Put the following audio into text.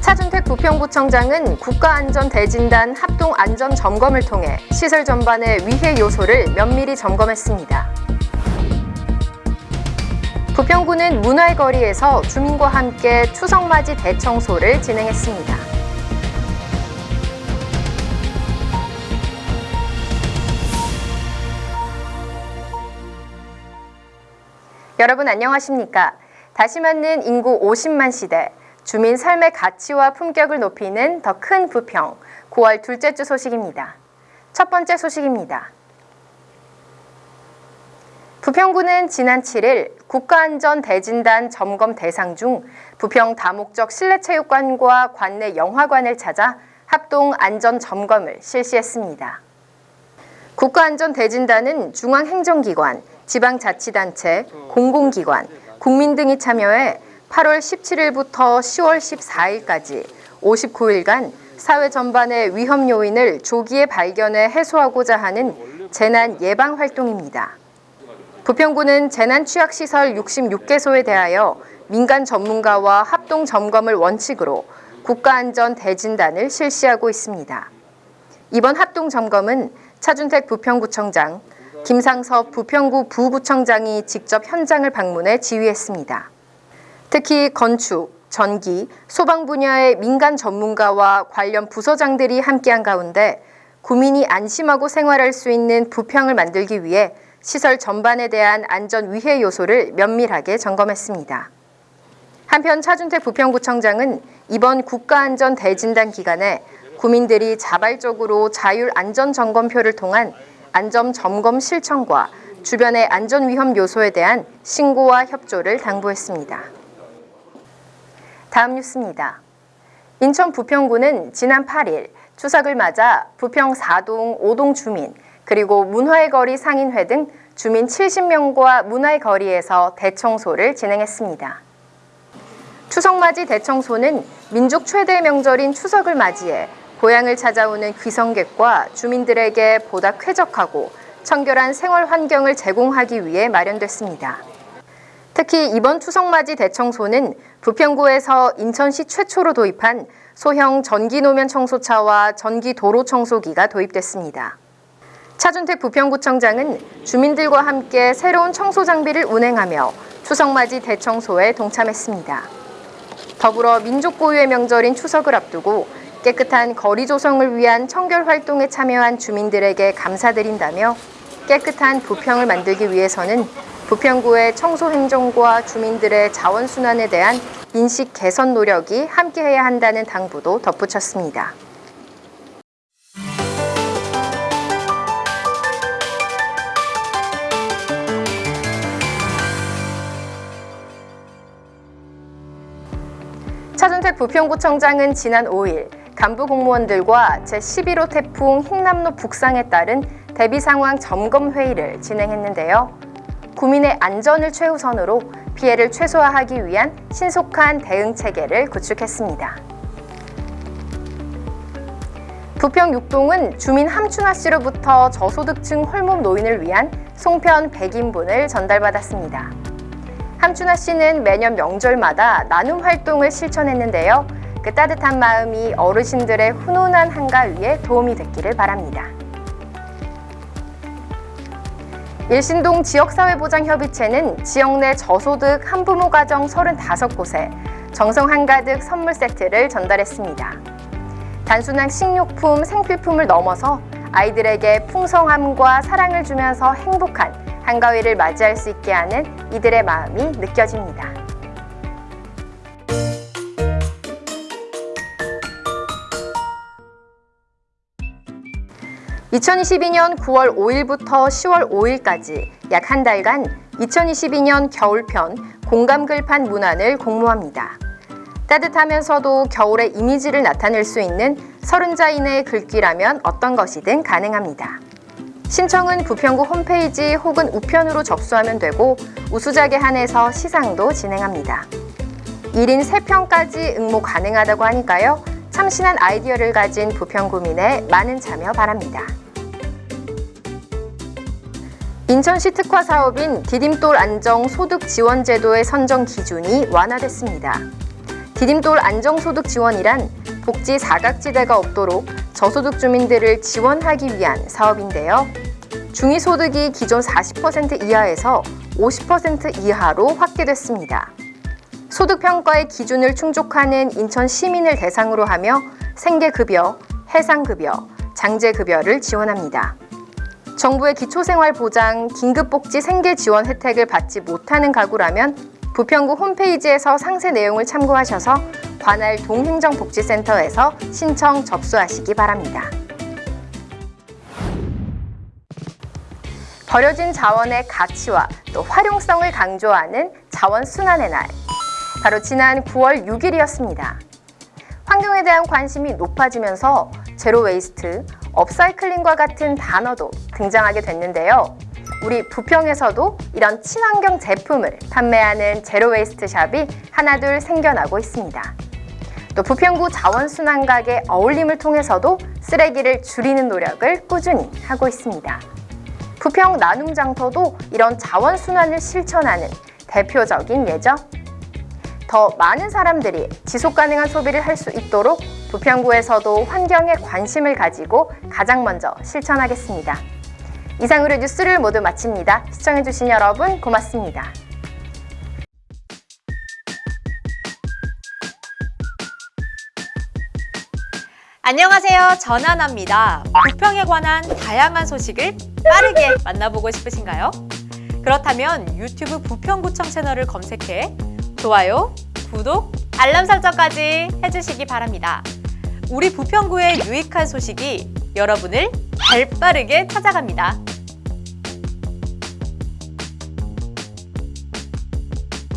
차준택 부평구청장은 국가안전대진단 합동안전점검을 통해 시설 전반의 위해 요소를 면밀히 점검했습니다. 부평구는 문화의 거리에서 주민과 함께 추석맞이 대청소를 진행했습니다. 여러분 안녕하십니까? 다시 맞는 인구 50만 시대, 주민 삶의 가치와 품격을 높이는 더 큰 부평, 9월 둘째 주 소식입니다. 첫 번째 소식입니다. 부평구는 지난 7일 국가안전대진단 점검 대상 중 부평 다목적 실내체육관과 관내 영화관을 찾아 합동 안전 점검을 실시했습니다. 국가안전대진단은 중앙행정기관, 지방자치단체, 공공기관, 국민 등이 참여해 8월 17일부터 10월 14일까지 59일간 사회 전반의 위험 요인을 조기에 발견해 해소하고자 하는 재난 예방 활동입니다. 부평구는 재난 취약시설 66개소에 대하여 민간 전문가와 합동 점검을 원칙으로 국가안전대진단을 실시하고 있습니다. 이번 합동 점검은 차준택 부평구청장, 김상섭 부평구 부구청장이 직접 현장을 방문해 지휘했습니다. 특히 건축, 전기, 소방 분야의 민간 전문가와 관련 부서장들이 함께한 가운데 구민이 안심하고 생활할 수 있는 부평을 만들기 위해 시설 전반에 대한 안전 위해 요소를 면밀하게 점검했습니다. 한편 차준택 부평구청장은 이번 국가안전 대진단 기간에 구민들이 자발적으로 자율 안전 점검표를 통한 안전 점검 실천과 주변의 안전 위험 요소에 대한 신고와 협조를 당부했습니다. 다음 뉴스입니다. 인천 부평구는 지난 8일 추석을 맞아 부평 4동, 5동 주민 그리고 문화의 거리 상인회 등 주민 70명과 문화의 거리에서 대청소를 진행했습니다. 추석맞이 대청소는 민족 최대 명절인 추석을 맞이해 고향을 찾아오는 귀성객과 주민들에게 보다 쾌적하고 청결한 생활 환경을 제공하기 위해 마련됐습니다. 특히 이번 추석맞이 대청소는 부평구에서 인천시 최초로 도입한 소형 전기 노면 청소차와 전기 도로 청소기가 도입됐습니다. 차준택 부평구청장은 주민들과 함께 새로운 청소 장비를 운행하며 추석맞이 대청소에 동참했습니다. 더불어 민족 고유의 명절인 추석을 앞두고 깨끗한 거리 조성을 위한 청결 활동에 참여한 주민들에게 감사드린다며 깨끗한 부평을 만들기 위해서는 부평구의 청소 행정과 주민들의 자원순환에 대한 인식 개선 노력이 함께해야 한다는 당부도 덧붙였습니다. 차준택 부평구청장은 지난 5일 간부 공무원들과 제11호 태풍 흰남노 북상에 따른 대비 상황 점검 회의를 진행했는데요. 구민의 안전을 최우선으로 피해를 최소화하기 위한 신속한 대응 체계를 구축했습니다. 부평 6동은 주민 함춘화 씨로부터 저소득층 홀몸 노인을 위한 송편 100인분을 전달받았습니다. 함춘화 씨는 매년 명절마다 나눔 활동을 실천했는데요. 그 따뜻한 마음이 어르신들의 훈훈한 한가 위에 도움이 됐기를 바랍니다. 일신동 지역사회보장협의체는 지역 내 저소득 한부모 가정 35곳에 정성 한가득 선물 세트를 전달했습니다. 단순한 식료품, 생필품을 넘어서 아이들에게 풍성함과 사랑을 주면서 행복한 한가위를 맞이할 수 있게 하는 이들의 마음이 느껴집니다. 2022년 9월 5일부터 10월 5일까지 약 한 달간 2022년 겨울편 공감 글판 문안을 공모합니다. 따뜻하면서도 겨울의 이미지를 나타낼 수 있는 30자 이내의 글귀라면 어떤 것이든 가능합니다. 신청은 부평구 홈페이지 혹은 우편으로 접수하면 되고 우수작에 한해서 시상도 진행합니다. 1인 3편까지 응모 가능하다고 하니까요. 참신한 아이디어를 가진 부평구민의 많은 참여 바랍니다. 인천시 특화 사업인 디딤돌 안정 소득 지원 제도의 선정 기준이 완화됐습니다. 디딤돌 안정 소득 지원이란 복지 사각지대가 없도록 저소득 주민들을 지원하기 위한 사업인데요. 중위소득이 기존 40% 이하에서 50% 이하로 확대됐습니다. 소득평가의 기준을 충족하는 인천 시민을 대상으로 하며 생계급여, 해상급여, 장제급여를 지원합니다. 정부의 기초생활보장, 긴급복지 생계 지원 혜택을 받지 못하는 가구라면 부평구 홈페이지에서 상세 내용을 참고하셔서 관할 동행정복지센터에서 신청 접수하시기 바랍니다. 버려진 자원의 가치와 또 활용성을 강조하는 자원순환의 날. 바로 지난 9월 6일이었습니다. 환경에 대한 관심이 높아지면서 zero waste, upcycling과 같은 단어도 등장하게 됐는데요. 우리 부평에서도 이런 친환경 제품을 판매하는 zero waste shop이 하나둘 생겨나고 있습니다. 또 부평구 자원순환각의 어울림을 통해서도 쓰레기를 줄이는 노력을 꾸준히 하고 있습니다. 부평 나눔장터도 이런 자원순환을 실천하는 대표적인 예죠. 더 많은 사람들이 지속가능한 소비를 할 수 있도록 부평구에서도 환경에 관심을 가지고 가장 먼저 실천하겠습니다. 이상으로 뉴스를 모두 마칩니다. 시청해주신 여러분 고맙습니다. 안녕하세요. 전하나입니다. 부평에 관한 다양한 소식을 빠르게 만나보고 싶으신가요? 그렇다면 유튜브 부평구청 채널을 검색해 좋아요, 구독, 알람 설정까지 해주시기 바랍니다. 우리 부평구의 유익한 소식이 여러분을 발 빠르게 찾아갑니다.